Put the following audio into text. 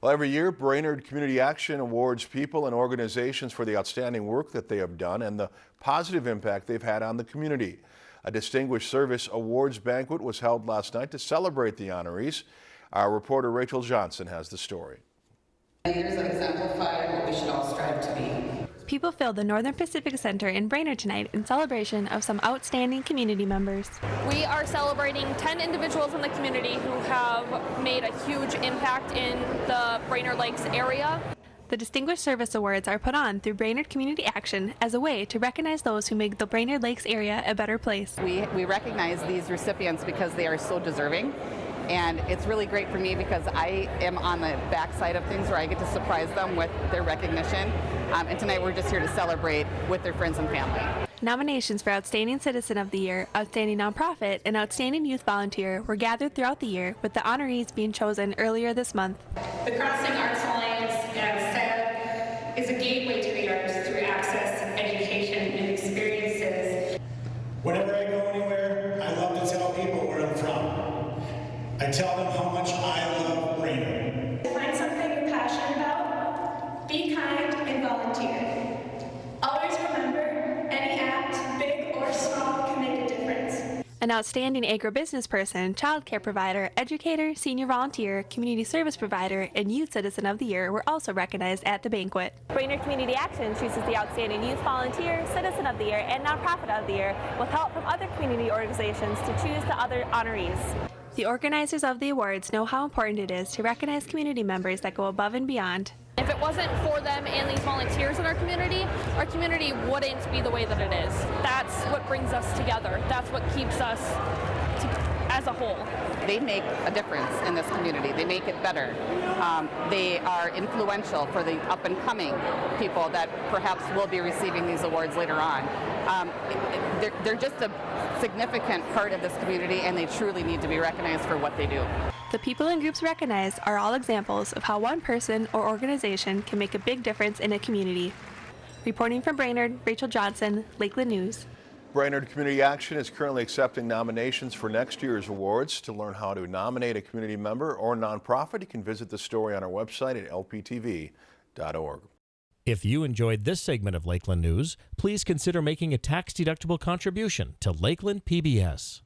Well, every year, Brainerd Community Action awards people and organizations for the outstanding work that they have done and the positive impact they've had on the community. A Distinguished Service Awards banquet was held last night to celebrate the honorees. Our reporter Rachel Johnson has the story. Leaders exemplify what we should all strive to be. People filled the Northern Pacific Center in Brainerd tonight in celebration of some outstanding community members. We are celebrating 10 individuals in the community who have made a huge impact in the Brainerd Lakes area. The Distinguished Service Awards are put on through Brainerd Community Action as a way to recognize those who make the Brainerd Lakes area a better place. We, we recognize these recipients because they are so deserving and it's really great for me because I am on the backside of things where I get to surprise them with their recognition. Um, and tonight we're just here to celebrate with their friends and family. Nominations for Outstanding Citizen of the Year, Outstanding Nonprofit, and Outstanding Youth Volunteer were gathered throughout the year, with the honorees being chosen earlier this month. The Crossing Arts Alliance, as said, is a gateway to the arts through access, education, and experiences. Whenever I go anywhere, I love to tell people where I'm from. I tell them how much I love Brainerd. Find something you're passionate about, be kind, and volunteer. Always remember, any act, big or small, can make a difference. An outstanding agribusiness person, child care provider, educator, senior volunteer, community service provider, and youth citizen of the year were also recognized at the banquet. Brainerd Community Action chooses the outstanding youth volunteer, citizen of the year, and nonprofit of the year with help from other community organizations to choose the other honorees. The organizers of the awards know how important it is to recognize community members that go above and beyond. If it wasn't for them and these volunteers in our community, our community wouldn't be the way that it is. That's what brings us together. That's what keeps us as a whole. They make a difference in this community. They make it better. Um, they are influential for the up and coming people that perhaps will be receiving these awards later on. Um, it, it, they're, they're just a significant part of this community and they truly need to be recognized for what they do. The people and groups recognized are all examples of how one person or organization can make a big difference in a community. Reporting from Brainerd, Rachel Johnson, Lakeland News. Brainerd Community Action is currently accepting nominations for next year's awards. To learn how to nominate a community member or nonprofit, you can visit the story on our website at lptv.org. If you enjoyed this segment of Lakeland News, please consider making a tax-deductible contribution to Lakeland PBS.